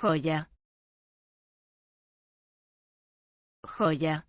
joya. Joya.